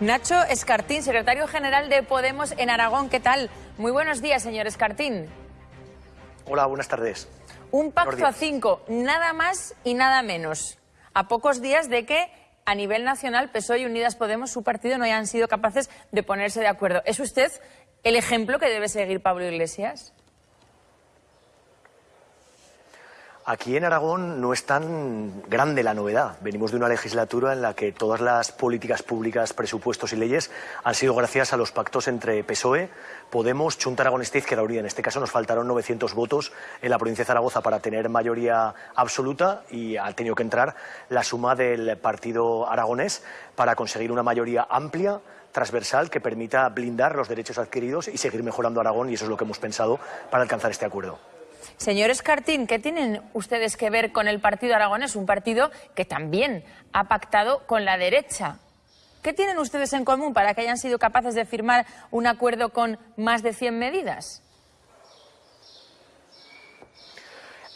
Nacho Escartín, secretario general de Podemos en Aragón. ¿Qué tal? Muy buenos días, señor Escartín. Hola, buenas tardes. Un pacto a cinco, nada más y nada menos. A pocos días de que a nivel nacional PSOE y Unidas Podemos, su partido, no hayan sido capaces de ponerse de acuerdo. ¿Es usted el ejemplo que debe seguir Pablo Iglesias? Aquí en Aragón no es tan grande la novedad. Venimos de una legislatura en la que todas las políticas públicas, presupuestos y leyes han sido gracias a los pactos entre PSOE, Podemos, Chunta Aragonista y Izquierda Unida. En este caso nos faltaron 900 votos en la provincia de Zaragoza para tener mayoría absoluta y ha tenido que entrar la suma del partido aragonés para conseguir una mayoría amplia transversal que permita blindar los derechos adquiridos y seguir mejorando Aragón y eso es lo que hemos pensado para alcanzar este acuerdo. Señor Escartín, ¿qué tienen ustedes que ver con el Partido Aragonés? Un partido que también ha pactado con la derecha. ¿Qué tienen ustedes en común para que hayan sido capaces de firmar un acuerdo con más de 100 medidas?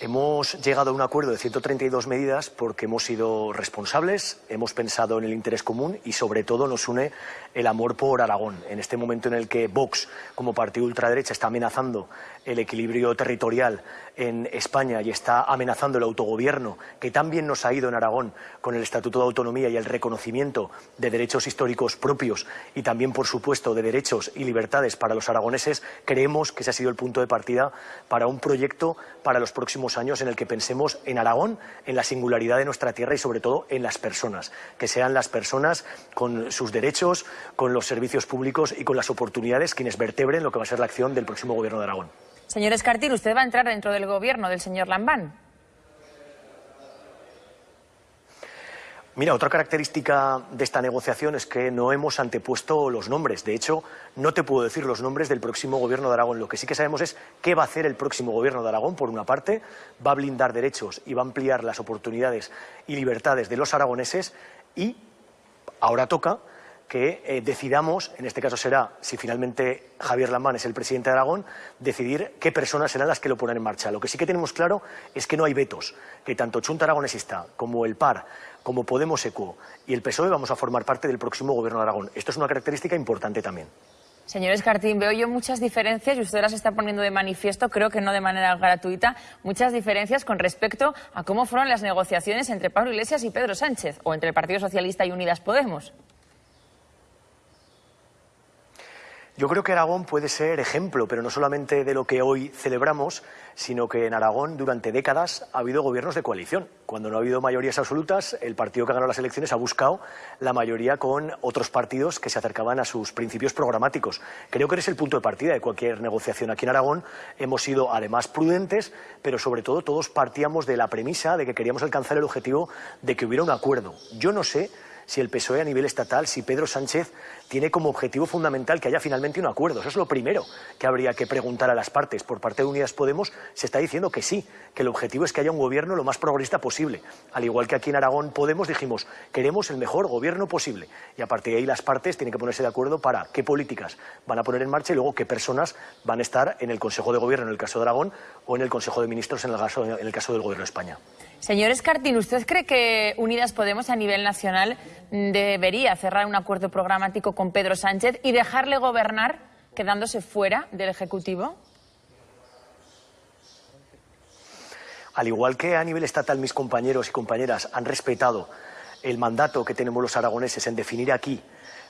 Hemos llegado a un acuerdo de 132 medidas porque hemos sido responsables, hemos pensado en el interés común y sobre todo nos une el amor por Aragón. En este momento en el que Vox, como partido ultraderecha, está amenazando el equilibrio territorial en España y está amenazando el autogobierno, que también nos ha ido en Aragón con el Estatuto de Autonomía y el reconocimiento de derechos históricos propios y también, por supuesto, de derechos y libertades para los aragoneses, creemos que ese ha sido el punto de partida para un proyecto para los próximos años en el que pensemos en Aragón, en la singularidad de nuestra tierra y, sobre todo, en las personas, que sean las personas con sus derechos, con los servicios públicos y con las oportunidades quienes vertebren lo que va a ser la acción del próximo Gobierno de Aragón. Señor Escartín, ¿usted va a entrar dentro del gobierno del señor Lambán? Mira, otra característica de esta negociación es que no hemos antepuesto los nombres. De hecho, no te puedo decir los nombres del próximo gobierno de Aragón. Lo que sí que sabemos es qué va a hacer el próximo gobierno de Aragón. Por una parte, va a blindar derechos y va a ampliar las oportunidades y libertades de los aragoneses y ahora toca que eh, decidamos, en este caso será, si finalmente Javier Lambán es el presidente de Aragón, decidir qué personas serán las que lo ponen en marcha. Lo que sí que tenemos claro es que no hay vetos, que tanto Chunta Aragonesista como el PAR, como Podemos ECO y el PSOE vamos a formar parte del próximo gobierno de Aragón. Esto es una característica importante también. Señor Escartín, veo yo muchas diferencias y usted las está poniendo de manifiesto, creo que no de manera gratuita, muchas diferencias con respecto a cómo fueron las negociaciones entre Pablo Iglesias y Pedro Sánchez, o entre el Partido Socialista y Unidas Podemos. Yo creo que Aragón puede ser ejemplo, pero no solamente de lo que hoy celebramos, sino que en Aragón durante décadas ha habido gobiernos de coalición. Cuando no ha habido mayorías absolutas, el partido que ha ganado las elecciones ha buscado la mayoría con otros partidos que se acercaban a sus principios programáticos. Creo que es el punto de partida de cualquier negociación. Aquí en Aragón hemos sido además prudentes, pero sobre todo todos partíamos de la premisa de que queríamos alcanzar el objetivo de que hubiera un acuerdo. Yo no sé si el PSOE a nivel estatal, si Pedro Sánchez tiene como objetivo fundamental que haya finalmente un acuerdo. Eso es lo primero que habría que preguntar a las partes. Por parte de Unidas Podemos se está diciendo que sí, que el objetivo es que haya un gobierno lo más progresista posible. Al igual que aquí en Aragón Podemos dijimos, queremos el mejor gobierno posible. Y a partir de ahí las partes tienen que ponerse de acuerdo para qué políticas van a poner en marcha y luego qué personas van a estar en el Consejo de Gobierno en el caso de Aragón o en el Consejo de Ministros en el caso, en el caso del Gobierno de España. Señor Escartín, ¿usted cree que Unidas Podemos a nivel nacional debería cerrar un acuerdo programático con Pedro Sánchez y dejarle gobernar quedándose fuera del Ejecutivo? Al igual que a nivel estatal mis compañeros y compañeras han respetado el mandato que tenemos los aragoneses en definir aquí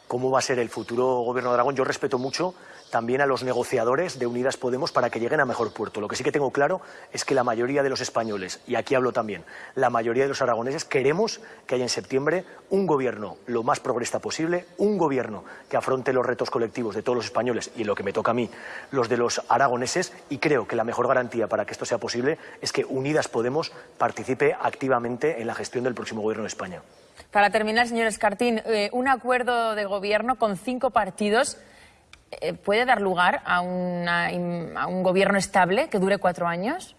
cómo va a ser el futuro gobierno de Aragón. Yo respeto mucho también a los negociadores de Unidas Podemos para que lleguen a mejor puerto. Lo que sí que tengo claro es que la mayoría de los españoles, y aquí hablo también, la mayoría de los aragoneses, queremos que haya en septiembre un gobierno lo más progresista posible, un gobierno que afronte los retos colectivos de todos los españoles y, lo que me toca a mí, los de los aragoneses, y creo que la mejor garantía para que esto sea posible es que Unidas Podemos participe activamente en la gestión del próximo gobierno de España. Para terminar, señor Escartín, eh, un acuerdo de gobierno con cinco partidos eh, puede dar lugar a, a un gobierno estable que dure cuatro años.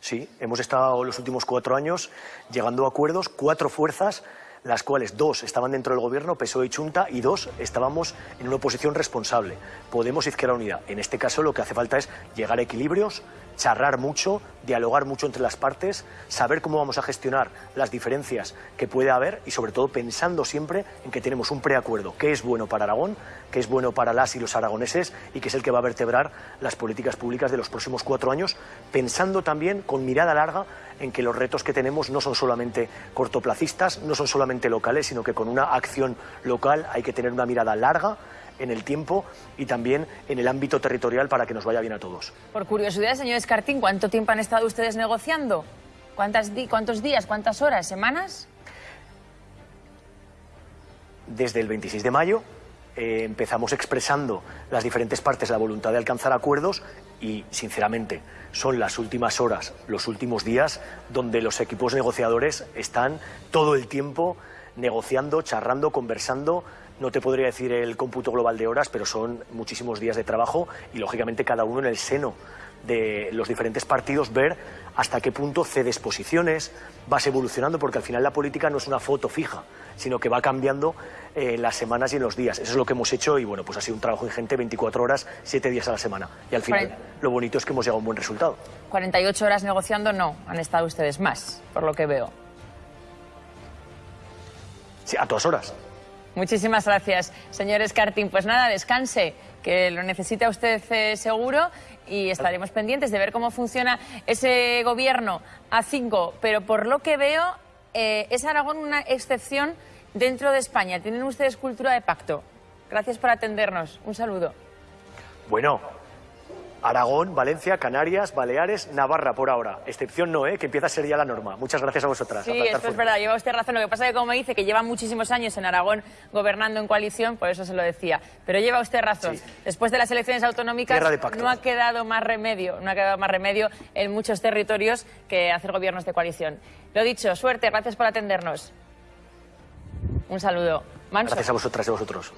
Sí, hemos estado los últimos cuatro años llegando a acuerdos, cuatro fuerzas las cuales dos estaban dentro del gobierno, PSOE y Chunta, y dos estábamos en una oposición responsable, Podemos Izquierda Unida. En este caso lo que hace falta es llegar a equilibrios, charlar mucho, dialogar mucho entre las partes, saber cómo vamos a gestionar las diferencias que puede haber y sobre todo pensando siempre en que tenemos un preacuerdo que es bueno para Aragón, que es bueno para las y los aragoneses y que es el que va a vertebrar las políticas públicas de los próximos cuatro años, pensando también con mirada larga en que los retos que tenemos no son solamente cortoplacistas, no son solamente locales, sino que con una acción local hay que tener una mirada larga en el tiempo y también en el ámbito territorial para que nos vaya bien a todos. Por curiosidad, señor Escartín, ¿cuánto tiempo han estado ustedes negociando? ¿Cuántas ¿Cuántos días, cuántas horas, semanas? Desde el 26 de mayo eh, empezamos expresando las diferentes partes la voluntad de alcanzar acuerdos y, sinceramente, son las últimas horas, los últimos días, donde los equipos negociadores están todo el tiempo negociando, charrando, conversando, no te podría decir el cómputo global de horas, pero son muchísimos días de trabajo y, lógicamente, cada uno en el seno de los diferentes partidos ver hasta qué punto cedes posiciones, vas evolucionando, porque al final la política no es una foto fija, sino que va cambiando en eh, las semanas y en los días. Eso es lo que hemos hecho y bueno, pues ha sido un trabajo ingente, 24 horas, 7 días a la semana. Y al final lo bonito es que hemos llegado a un buen resultado. 48 horas negociando no, han estado ustedes más, por lo que veo. Sí, a todas horas. Muchísimas gracias, señor Escartín. Pues nada, descanse, que lo necesita usted eh, seguro y estaremos pendientes de ver cómo funciona ese gobierno a cinco. Pero por lo que veo, eh, es Aragón una excepción dentro de España. Tienen ustedes cultura de pacto. Gracias por atendernos. Un saludo. Bueno, Aragón, Valencia, Canarias, Baleares, Navarra por ahora. Excepción no, ¿eh? que empieza a ser ya la norma. Muchas gracias a vosotras. Sí, esto es verdad, lleva usted razón. Lo que pasa es que como me dice que lleva muchísimos años en Aragón gobernando en coalición, por eso se lo decía. Pero lleva usted razón. Después de las elecciones autonómicas no ha quedado más remedio, no ha quedado más remedio en muchos territorios que hacer gobiernos de coalición. Lo dicho, suerte, gracias por atendernos. Un saludo. Gracias a vosotras y a vosotros.